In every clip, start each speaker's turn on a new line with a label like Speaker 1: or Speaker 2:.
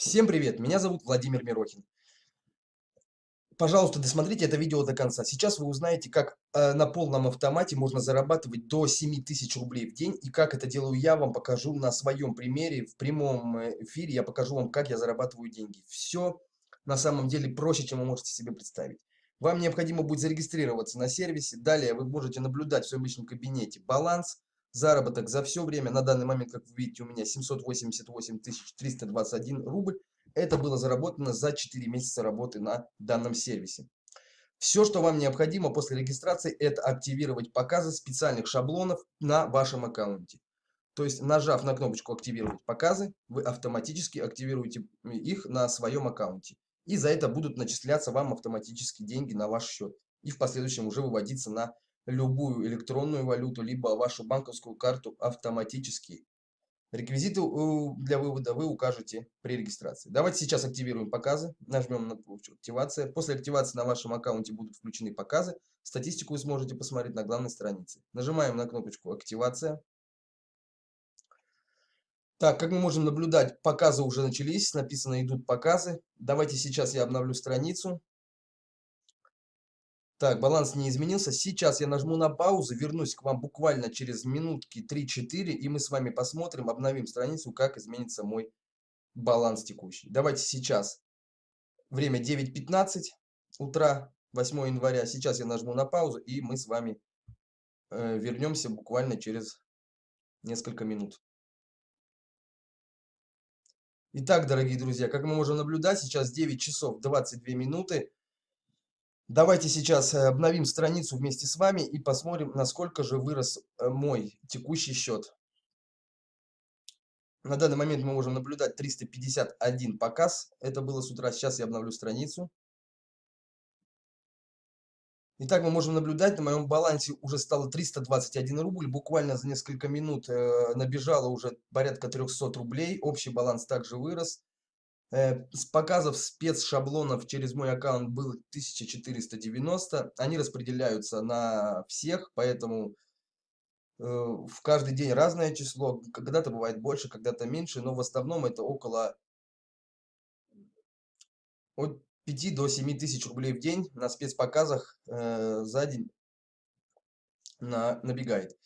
Speaker 1: Всем привет! Меня зовут Владимир Мирохин. Пожалуйста, досмотрите это видео до конца. Сейчас вы узнаете, как э, на полном автомате можно зарабатывать до 7000 рублей в день. И как это делаю я, вам покажу на своем примере. В прямом э, эфире я покажу вам, как я зарабатываю деньги. Все на самом деле проще, чем вы можете себе представить. Вам необходимо будет зарегистрироваться на сервисе. Далее вы можете наблюдать в своем личном кабинете баланс, заработок за все время. На данный момент, как вы видите, у меня 788 321 рубль. Это было заработано за 4 месяца работы на данном сервисе. Все, что вам необходимо после регистрации, это активировать показы специальных шаблонов на вашем аккаунте. То есть, нажав на кнопочку «Активировать показы», вы автоматически активируете их на своем аккаунте. И за это будут начисляться вам автоматически деньги на ваш счет. И в последующем уже выводиться на любую электронную валюту, либо вашу банковскую карту автоматически. Реквизиты для вывода вы укажете при регистрации. Давайте сейчас активируем показы. Нажмем на кнопку «Активация». После активации на вашем аккаунте будут включены показы. Статистику вы сможете посмотреть на главной странице. Нажимаем на кнопочку «Активация». Так, как мы можем наблюдать, показы уже начались. Написано «Идут показы». Давайте сейчас я обновлю страницу. Так, баланс не изменился. Сейчас я нажму на паузу, вернусь к вам буквально через минутки 3-4, и мы с вами посмотрим, обновим страницу, как изменится мой баланс текущий. Давайте сейчас. Время 9.15 утра, 8 января. Сейчас я нажму на паузу, и мы с вами э, вернемся буквально через несколько минут. Итак, дорогие друзья, как мы можем наблюдать, сейчас 9 часов 22 минуты. Давайте сейчас э, обновим страницу вместе с вами и посмотрим, насколько же вырос э, мой текущий счет. На данный момент мы можем наблюдать 351 показ. Это было с утра. Сейчас я обновлю страницу. Итак, мы можем наблюдать, на моем балансе уже стало 321 рубль. Буквально за несколько минут э, набежало уже порядка 300 рублей. Общий баланс также вырос. Э, с показов спецшаблонов через мой аккаунт было 1490. Они распределяются на всех, поэтому э, в каждый день разное число. Когда-то бывает больше, когда-то меньше, но в основном это около от 5 до 7 тысяч рублей в день на спецпоказах э, за день на, набегает.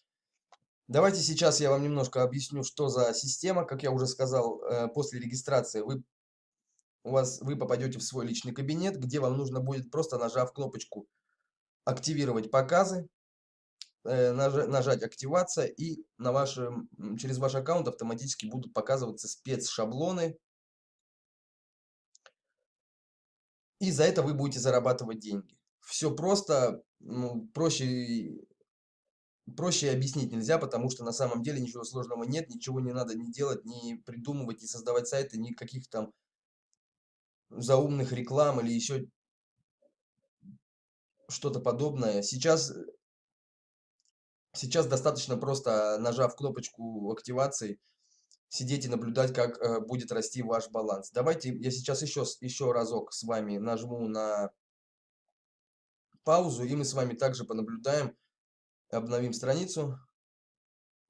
Speaker 1: Давайте сейчас я вам немножко объясню, что за система. Как я уже сказал, после регистрации вы у вас, вы попадете в свой личный кабинет, где вам нужно будет просто нажав кнопочку «Активировать показы», э, нажать «Активация» и на вашем, через ваш аккаунт автоматически будут показываться спецшаблоны. И за это вы будете зарабатывать деньги. Все просто, ну, проще, проще объяснить нельзя, потому что на самом деле ничего сложного нет, ничего не надо не делать, не придумывать, не создавать сайты, никаких там заумных реклам или еще что-то подобное. Сейчас, сейчас достаточно просто, нажав кнопочку активации, сидеть и наблюдать, как э, будет расти ваш баланс. Давайте я сейчас еще, еще разок с вами нажму на паузу, и мы с вами также понаблюдаем, обновим страницу.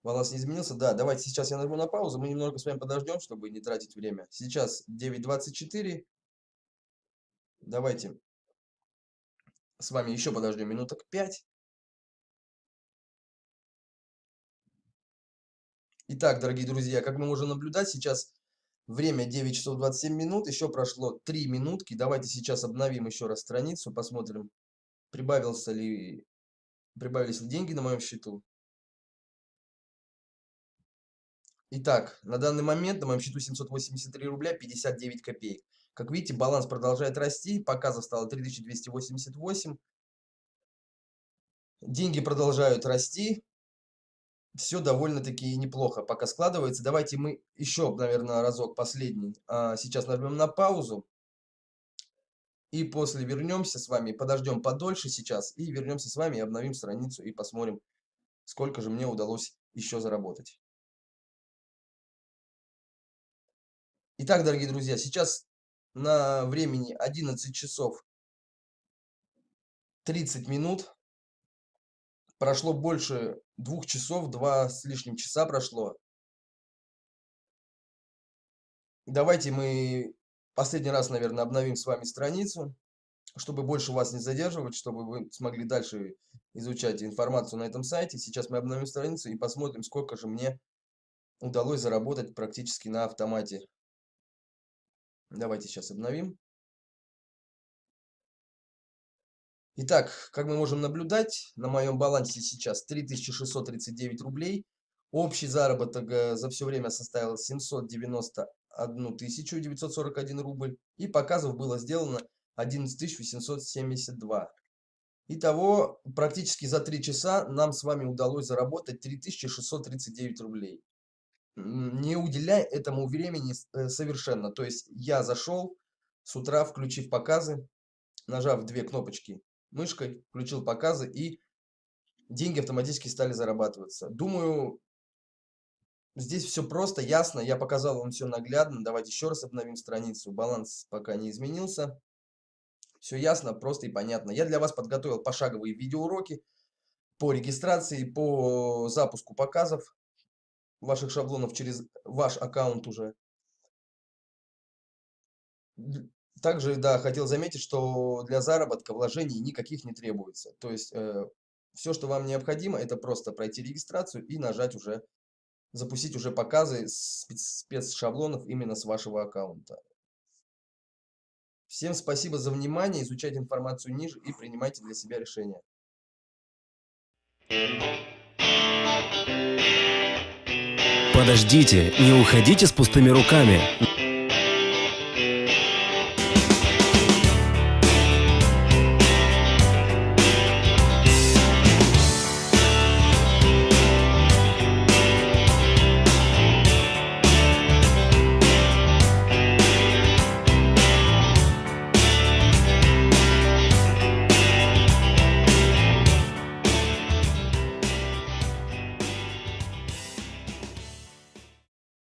Speaker 1: Баланс не изменился? Да, давайте сейчас я нажму на паузу, мы немного с вами подождем, чтобы не тратить время. Сейчас 9.24. Давайте с вами еще подождем минуток 5. Итак, дорогие друзья, как мы можем наблюдать, сейчас время 9 часов 27 минут, еще прошло 3 минутки. Давайте сейчас обновим еще раз страницу, посмотрим, прибавился ли, прибавились ли деньги на моем счету. Итак, на данный момент на моем счету 783 рубля 59 копеек. Как видите, баланс продолжает расти, показов стало 3288. Деньги продолжают расти. Все довольно-таки неплохо пока складывается. Давайте мы еще, наверное, разок последний. А, сейчас нажмем на паузу. И после вернемся с вами, подождем подольше сейчас. И вернемся с вами, обновим страницу и посмотрим, сколько же мне удалось еще заработать. Итак, дорогие друзья, сейчас на времени 11 часов 30 минут. Прошло больше двух часов, два с лишним часа прошло. Давайте мы последний раз, наверное, обновим с вами страницу, чтобы больше вас не задерживать, чтобы вы смогли дальше изучать информацию на этом сайте. Сейчас мы обновим страницу и посмотрим, сколько же мне удалось заработать практически на автомате. Давайте сейчас обновим. Итак, как мы можем наблюдать, на моем балансе сейчас 3639 рублей. Общий заработок э, за все время составил 791 941 рубль. И показов было сделано 11 872. Итого, практически за 3 часа нам с вами удалось заработать 3639 рублей. Не уделяя этому времени э, совершенно. То есть я зашел с утра, включив показы, нажав две кнопочки мышкой, включил показы и деньги автоматически стали зарабатываться. Думаю, здесь все просто, ясно. Я показал вам все наглядно. Давайте еще раз обновим страницу. Баланс пока не изменился. Все ясно, просто и понятно. Я для вас подготовил пошаговые видеоуроки по регистрации, по запуску показов ваших шаблонов через ваш аккаунт уже. Также, да, хотел заметить, что для заработка вложений никаких не требуется. То есть, э, все, что вам необходимо, это просто пройти регистрацию и нажать уже, запустить уже показы спецшаблонов именно с вашего аккаунта. Всем спасибо за внимание, изучайте информацию ниже и принимайте для себя решения.
Speaker 2: Подождите, не уходите с пустыми руками.